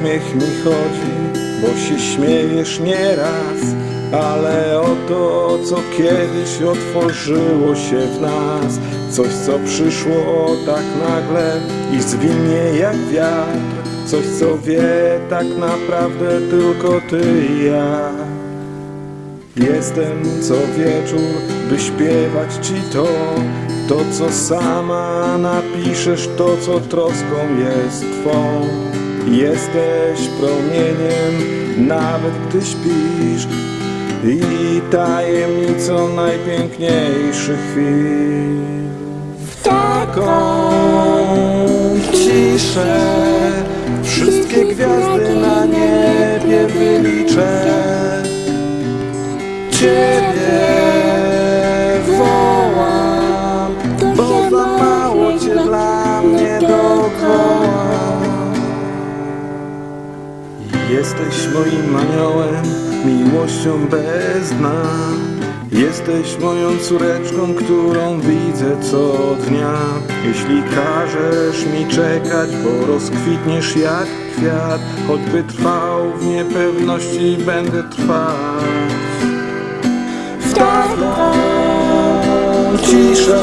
śmiech mi chodzi, bo się śmiejesz nieraz, ale o to, co kiedyś otworzyło się w nas, coś, co przyszło tak nagle i zwinie jak wiatr, coś, co wie tak naprawdę tylko ty i ja. Jestem co wieczór, by śpiewać ci to, to co sama napiszesz, to co troską jest twą. Jesteś promieniem, nawet gdy śpisz i tajemnicą najpiękniejszych chwil. W taką ciszę wszystkie gwiazdy na niebie wyliczę. Ciebie wołam, bo Jesteś moim aniołem, miłością bez dna. Jesteś moją córeczką, którą widzę co dnia. Jeśli każesz mi czekać, bo rozkwitniesz jak kwiat, choćby trwał w niepewności, będę trwać w taką ciszę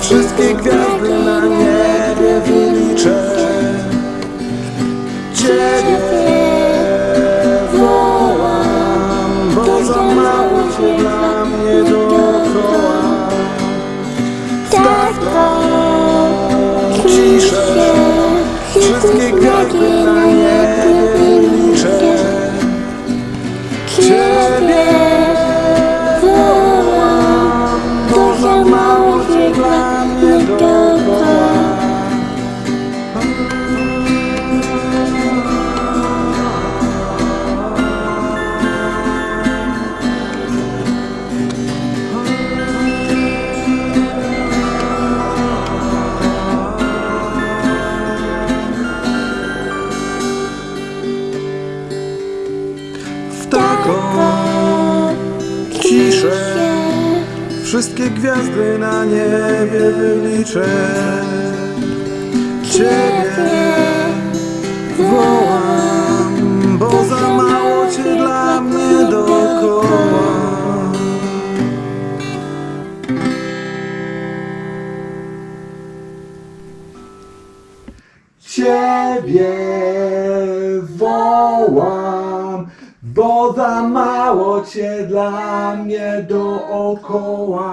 Wszystkie gwiazdy na niebie wyliczę Ciebie Wszystkie gwiazdy na Wszystkie gwiazdy na niebie wyliczę. Ciebie wołam Bo za mało Cię dla mnie dookoła Ciebie wołam, bo za mało Cię dla mnie dookoła.